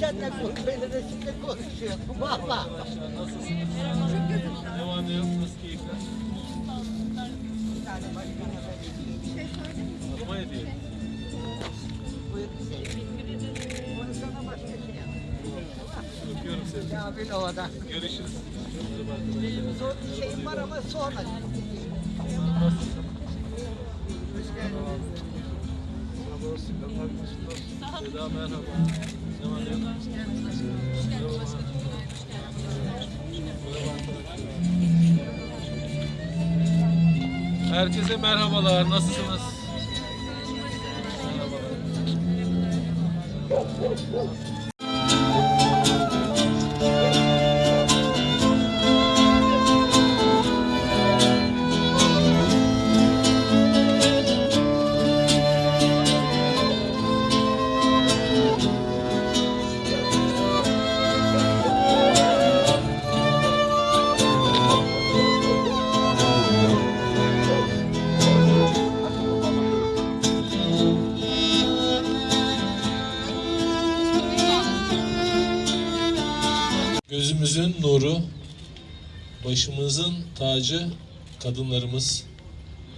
seninle belirle şimdi konuşuyor. Valla. Nasılsınız? Ne yok? Nasıl keyifler? Atma hediye. Öpüyorum seni. Kamil Ova'da. Görüşürüz. Zor şeyim var ama sonra. Seda merhaba. Ne var ne yok? Herkese merhabalar. Nasılsınız? Merhabalar. Gözümüzün nuru, başımızın tacı kadınlarımız.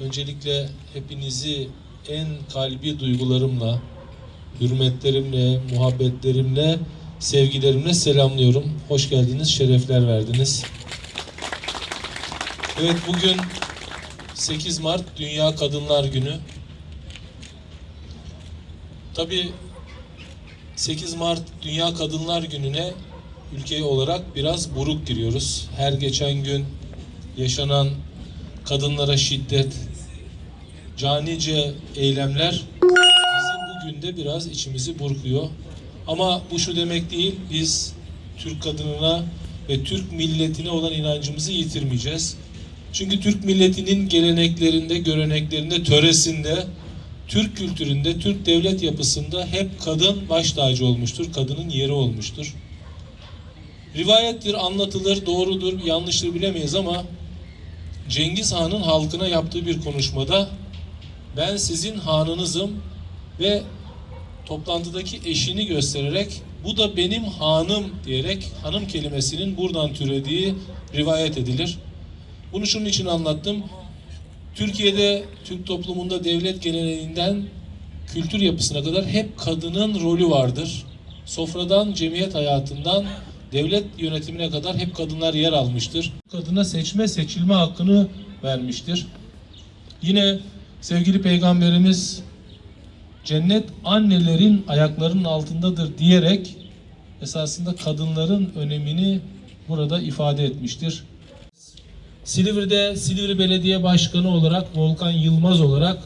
Öncelikle hepinizi en kalbi duygularımla, hürmetlerimle, muhabbetlerimle, sevgilerimle selamlıyorum. Hoş geldiniz, şerefler verdiniz. Evet bugün 8 Mart Dünya Kadınlar Günü. Tabii 8 Mart Dünya Kadınlar Günü'ne ülke olarak biraz buruk giriyoruz. Her geçen gün yaşanan kadınlara şiddet, canice eylemler bizim bugün de biraz içimizi burkuyor. Ama bu şu demek değil, biz Türk kadınına ve Türk milletine olan inancımızı yitirmeyeceğiz. Çünkü Türk milletinin geleneklerinde, göreneklerinde, töresinde, Türk kültüründe, Türk devlet yapısında hep kadın baş tacı olmuştur, kadının yeri olmuştur. Rivayettir, anlatılır, doğrudur, yanlıştır bilemeyiz ama Cengiz Han'ın halkına yaptığı bir konuşmada ben sizin hanınızım ve toplantıdaki eşini göstererek bu da benim hanım diyerek hanım kelimesinin buradan türediği rivayet edilir. Bunu şunun için anlattım. Türkiye'de Türk toplumunda devlet geleneğinden kültür yapısına kadar hep kadının rolü vardır. Sofradan, cemiyet hayatından devlet yönetimine kadar hep kadınlar yer almıştır. Kadına seçme, seçilme hakkını vermiştir. Yine sevgili peygamberimiz cennet annelerin ayaklarının altındadır diyerek esasında kadınların önemini burada ifade etmiştir. Silivri'de Silivri Belediye Başkanı olarak Volkan Yılmaz olarak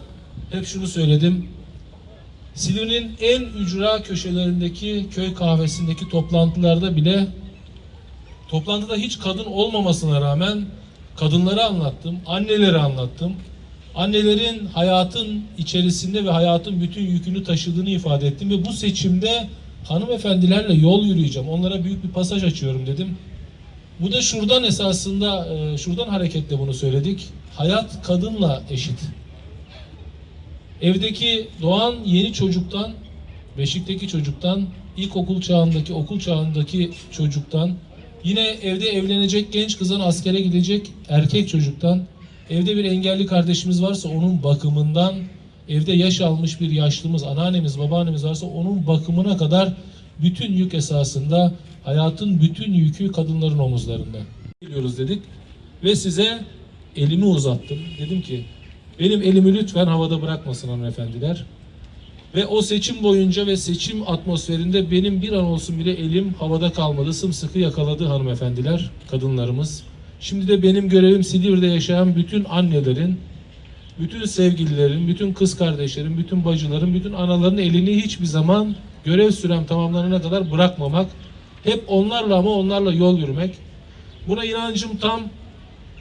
hep şunu söyledim. Silivri'nin en ücra köşelerindeki köy kahvesindeki toplantılarda bile toplantıda hiç kadın olmamasına rağmen kadınları anlattım, anneleri anlattım. Annelerin hayatın içerisinde ve hayatın bütün yükünü taşıdığını ifade ettim ve bu seçimde hanımefendilerle yol yürüyeceğim. Onlara büyük bir pasaj açıyorum dedim. Bu da şuradan esasında e, şuradan hareketle bunu söyledik. Hayat kadınla eşit. Evdeki doğan yeni çocuktan, beşikteki çocuktan, ilkokul çağındaki, okul çağındaki çocuktan, yine evde evlenecek genç kızın askere gidecek erkek çocuktan, evde bir engelli kardeşimiz varsa onun bakımından, evde yaş almış bir yaşlımız, anneannemiz, babaannemiz varsa onun bakımına kadar bütün yük esasında hayatın bütün yükü kadınların omuzlarında. Geliyoruz dedik ve size elimi uzattım. Dedim ki benim elimi lütfen havada bırakmasın hanımefendiler. Ve o seçim boyunca ve seçim atmosferinde benim bir an olsun bile elim havada kalmadı. Sımsıkı yakaladı hanımefendiler, kadınlarımız. Şimdi de benim görevim Silivri'de yaşayan bütün annelerin, bütün sevgililerin, bütün kız kardeşlerin, bütün bacıların, bütün anaların elini hiçbir zaman görev sürem tamamlanana kadar bırakmamak. Hep onlarla ama onlarla yol yürümek. Buna inancım tam.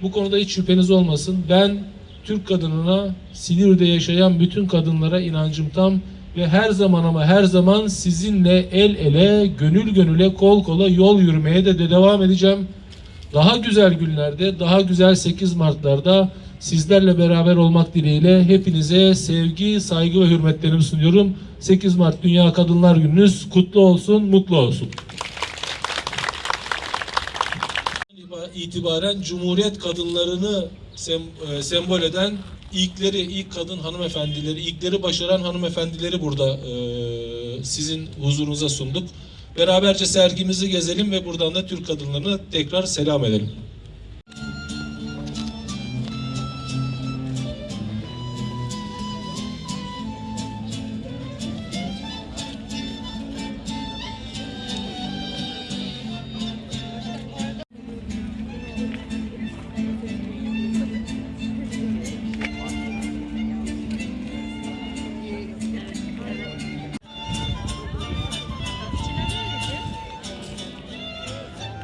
Bu konuda hiç şüpheniz olmasın. Ben Türk kadınına, Silivri'de yaşayan bütün kadınlara inancım tam ve her zaman ama her zaman sizinle el ele, gönül gönüle, kol kola yol yürümeye de, de devam edeceğim. Daha güzel günlerde, daha güzel 8 Mart'larda sizlerle beraber olmak dileğiyle hepinize sevgi, saygı ve hürmetlerimi sunuyorum. 8 Mart Dünya Kadınlar Gününüz kutlu olsun, mutlu olsun. itibaren Cumhuriyet kadınlarını sem- e, sembol eden ilkleri, ilk kadın hanımefendileri, ilkleri başaran hanımefendileri burada e, sizin huzurunuza sunduk. Beraberce sergimizi gezelim ve buradan da Türk kadınlarına tekrar selam edelim.